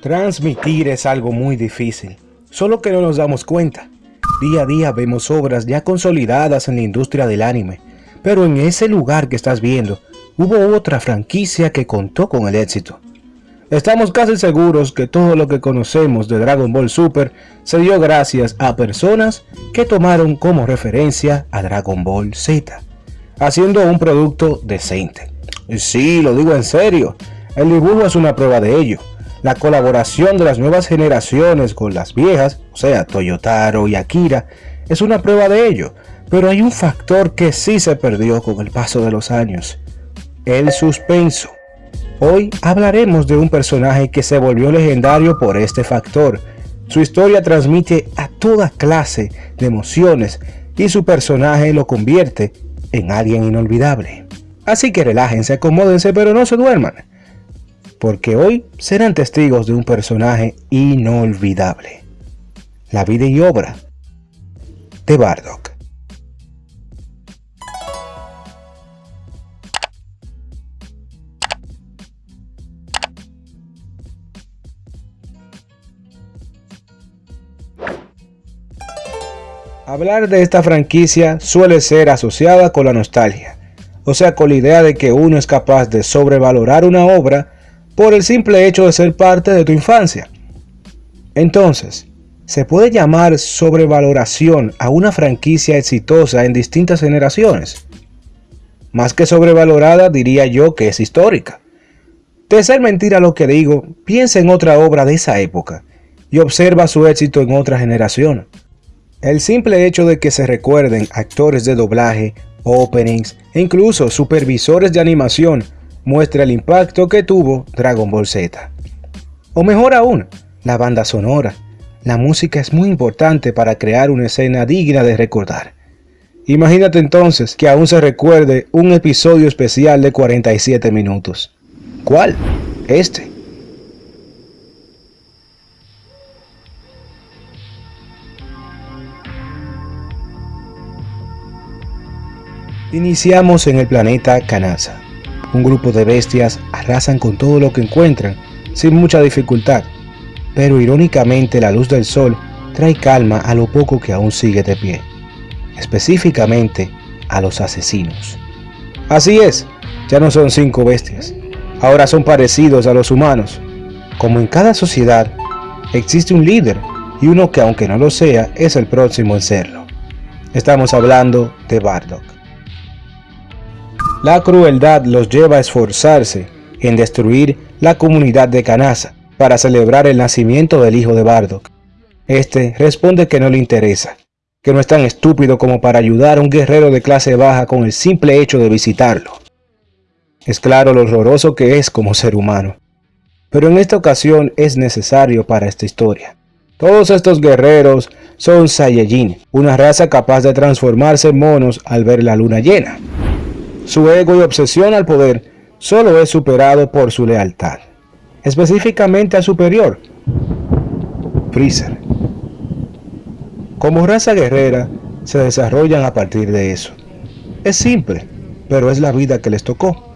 Transmitir es algo muy difícil, solo que no nos damos cuenta. Día a día vemos obras ya consolidadas en la industria del anime, pero en ese lugar que estás viendo, hubo otra franquicia que contó con el éxito. Estamos casi seguros que todo lo que conocemos de Dragon Ball Super se dio gracias a personas que tomaron como referencia a Dragon Ball Z, haciendo un producto decente. Sí, lo digo en serio, el dibujo es una prueba de ello la colaboración de las nuevas generaciones con las viejas, o sea, Toyotaro y Akira, es una prueba de ello, pero hay un factor que sí se perdió con el paso de los años, el suspenso. Hoy hablaremos de un personaje que se volvió legendario por este factor. Su historia transmite a toda clase de emociones y su personaje lo convierte en alguien inolvidable. Así que relájense, acomódense, pero no se duerman porque hoy serán testigos de un personaje inolvidable. La vida y obra de Bardock. Hablar de esta franquicia suele ser asociada con la nostalgia, o sea con la idea de que uno es capaz de sobrevalorar una obra por el simple hecho de ser parte de tu infancia. Entonces, ¿se puede llamar sobrevaloración a una franquicia exitosa en distintas generaciones? Más que sobrevalorada diría yo que es histórica. De ser mentira lo que digo, piensa en otra obra de esa época y observa su éxito en otra generación. El simple hecho de que se recuerden actores de doblaje, openings e incluso supervisores de animación muestra el impacto que tuvo Dragon Ball Z. O mejor aún, la banda sonora. La música es muy importante para crear una escena digna de recordar. Imagínate entonces que aún se recuerde un episodio especial de 47 minutos. ¿Cuál? Este. Iniciamos en el planeta Kanasa, un grupo de bestias arrasan con todo lo que encuentran, sin mucha dificultad, pero irónicamente la luz del sol trae calma a lo poco que aún sigue de pie, específicamente a los asesinos. Así es, ya no son cinco bestias, ahora son parecidos a los humanos. Como en cada sociedad, existe un líder y uno que aunque no lo sea, es el próximo en serlo. Estamos hablando de Bardock. La crueldad los lleva a esforzarse en destruir la comunidad de Kanasa para celebrar el nacimiento del hijo de Bardock. Este responde que no le interesa, que no es tan estúpido como para ayudar a un guerrero de clase baja con el simple hecho de visitarlo. Es claro lo horroroso que es como ser humano. Pero en esta ocasión es necesario para esta historia. Todos estos guerreros son Saiyajin, una raza capaz de transformarse en monos al ver la luna llena. Su ego y obsesión al poder solo es superado por su lealtad, específicamente al superior, Freezer. Como raza guerrera, se desarrollan a partir de eso. Es simple, pero es la vida que les tocó.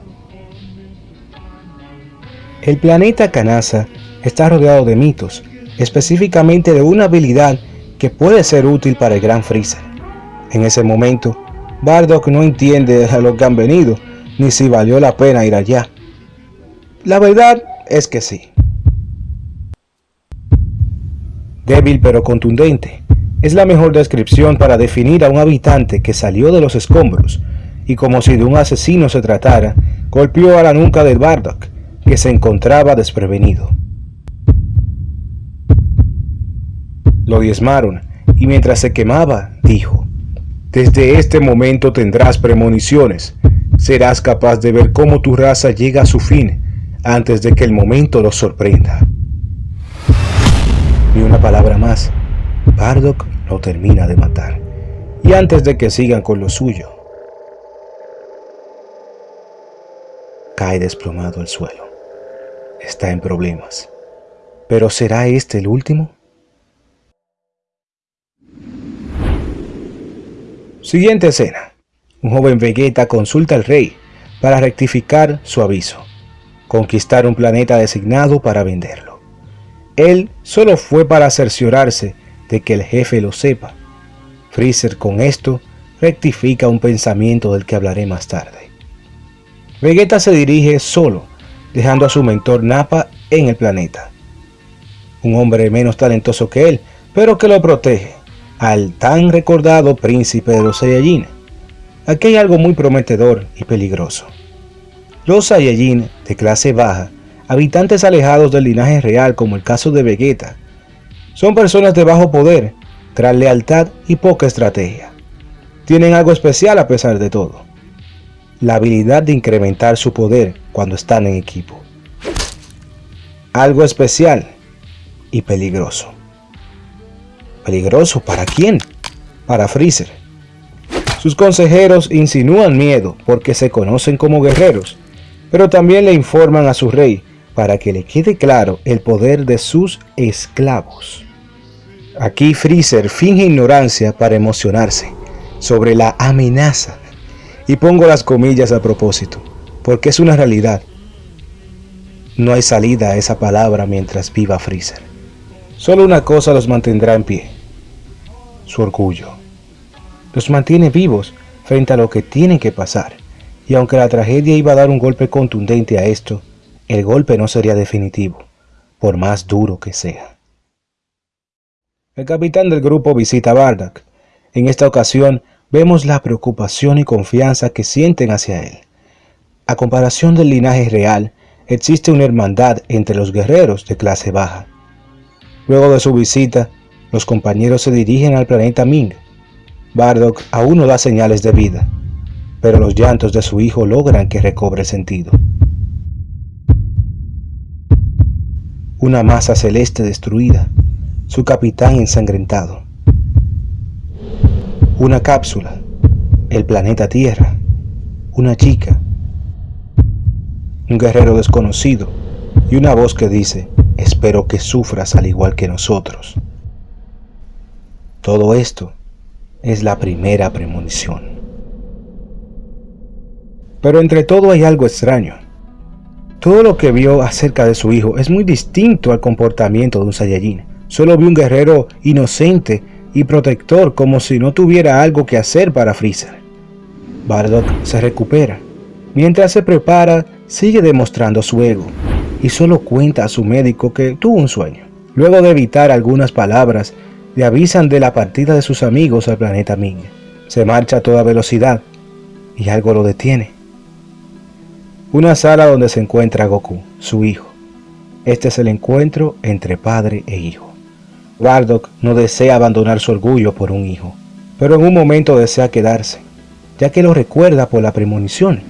El planeta Kanasa está rodeado de mitos, específicamente de una habilidad que puede ser útil para el gran Freezer. En ese momento, Bardock no entiende a lo que han venido, ni si valió la pena ir allá. La verdad es que sí. Débil pero contundente, es la mejor descripción para definir a un habitante que salió de los escombros y como si de un asesino se tratara, golpeó a la nuca del Bardock, que se encontraba desprevenido. Lo diezmaron y mientras se quemaba, dijo, desde este momento tendrás premoniciones. Serás capaz de ver cómo tu raza llega a su fin antes de que el momento los sorprenda. Ni una palabra más. Bardock lo termina de matar. Y antes de que sigan con lo suyo, cae desplomado al suelo. Está en problemas. ¿Pero será este el último? Siguiente escena. Un joven Vegeta consulta al rey para rectificar su aviso. Conquistar un planeta designado para venderlo. Él solo fue para cerciorarse de que el jefe lo sepa. Freezer con esto rectifica un pensamiento del que hablaré más tarde. Vegeta se dirige solo, dejando a su mentor Nappa en el planeta. Un hombre menos talentoso que él, pero que lo protege, al tan recordado príncipe de los Saiyajin. Aquí hay algo muy prometedor y peligroso. Los Saiyajin de clase baja, habitantes alejados del linaje real como el caso de Vegeta, son personas de bajo poder, gran lealtad y poca estrategia. Tienen algo especial a pesar de todo. La habilidad de incrementar su poder cuando están en equipo. Algo especial y peligroso. ¿Peligroso para quién? Para Freezer. Sus consejeros insinúan miedo porque se conocen como guerreros, pero también le informan a su rey para que le quede claro el poder de sus esclavos. Aquí Freezer finge ignorancia para emocionarse sobre la amenaza. Y pongo las comillas a propósito, porque es una realidad. No hay salida a esa palabra mientras viva Freezer. Solo una cosa los mantendrá en pie. Su orgullo. Los mantiene vivos frente a lo que tienen que pasar. Y aunque la tragedia iba a dar un golpe contundente a esto, el golpe no sería definitivo, por más duro que sea. El capitán del grupo visita a Bardock. En esta ocasión vemos la preocupación y confianza que sienten hacia él. A comparación del linaje real, existe una hermandad entre los guerreros de clase baja. Luego de su visita, los compañeros se dirigen al planeta Ming. Bardock aún no da señales de vida, pero los llantos de su hijo logran que recobre sentido. Una masa celeste destruida, su capitán ensangrentado. Una cápsula, el planeta Tierra, una chica, un guerrero desconocido y una voz que dice, espero que sufras al igual que nosotros. Todo esto es la primera premonición. Pero entre todo hay algo extraño. Todo lo que vio acerca de su hijo es muy distinto al comportamiento de un Saiyajin. Solo vio un guerrero inocente y protector como si no tuviera algo que hacer para Freezer. Bardock se recupera. Mientras se prepara, sigue demostrando su ego y solo cuenta a su médico que tuvo un sueño. Luego de evitar algunas palabras, le avisan de la partida de sus amigos al planeta Ming. Se marcha a toda velocidad y algo lo detiene. Una sala donde se encuentra Goku, su hijo. Este es el encuentro entre padre e hijo. Bardock no desea abandonar su orgullo por un hijo, pero en un momento desea quedarse, ya que lo recuerda por la premonición.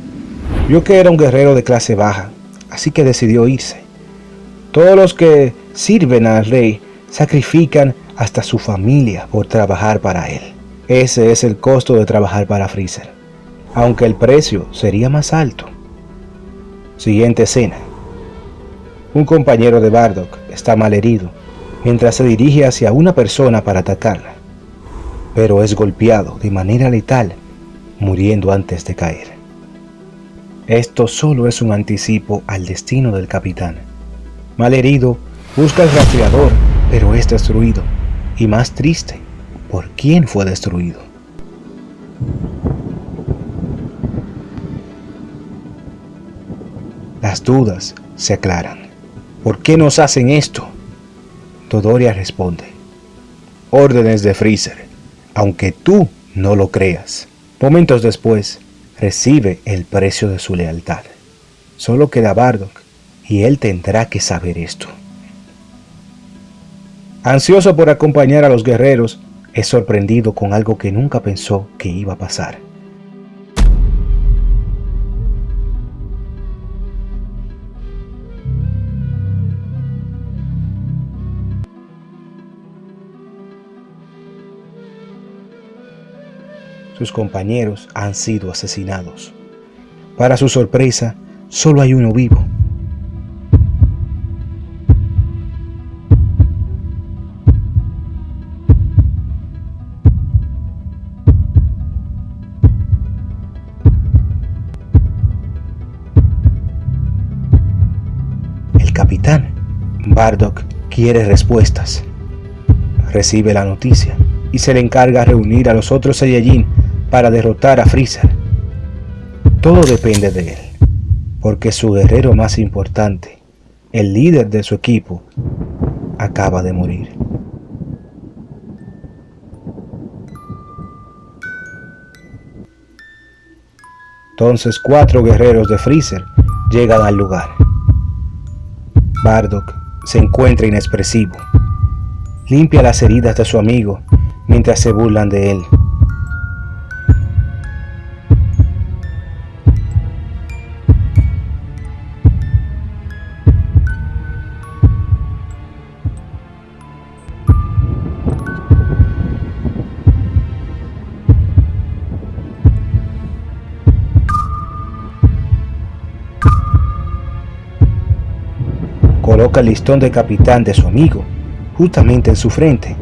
Vio que era un guerrero de clase baja, así que decidió irse. Todos los que sirven al rey sacrifican hasta su familia por trabajar para él. Ese es el costo de trabajar para Freezer, aunque el precio sería más alto. Siguiente escena. Un compañero de Bardock está malherido mientras se dirige hacia una persona para atacarla, pero es golpeado de manera letal, muriendo antes de caer. Esto solo es un anticipo al destino del capitán. Malherido, busca el rastreador, pero es destruido y más triste, ¿por quién fue destruido? Las dudas se aclaran. ¿Por qué nos hacen esto? Todoria responde. Órdenes de Freezer, aunque tú no lo creas. Momentos después, recibe el precio de su lealtad. Solo queda Bardock y él tendrá que saber esto. Ansioso por acompañar a los guerreros, es sorprendido con algo que nunca pensó que iba a pasar. Sus compañeros han sido asesinados. Para su sorpresa, solo hay uno vivo. Bardock quiere respuestas. Recibe la noticia y se le encarga reunir a los otros Saiyajin para derrotar a Freezer. Todo depende de él, porque su guerrero más importante, el líder de su equipo, acaba de morir. Entonces cuatro guerreros de Freezer llegan al lugar. Bardock se encuentra inexpresivo. Limpia las heridas de su amigo mientras se burlan de él. El listón de capitán de su amigo justamente en su frente,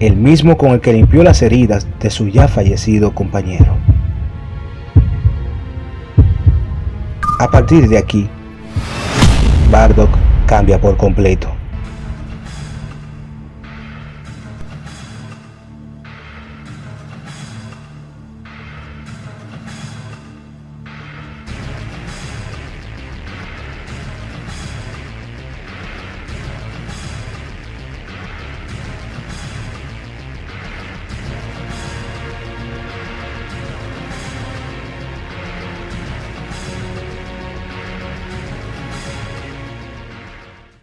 el mismo con el que limpió las heridas de su ya fallecido compañero. A partir de aquí, Bardock cambia por completo.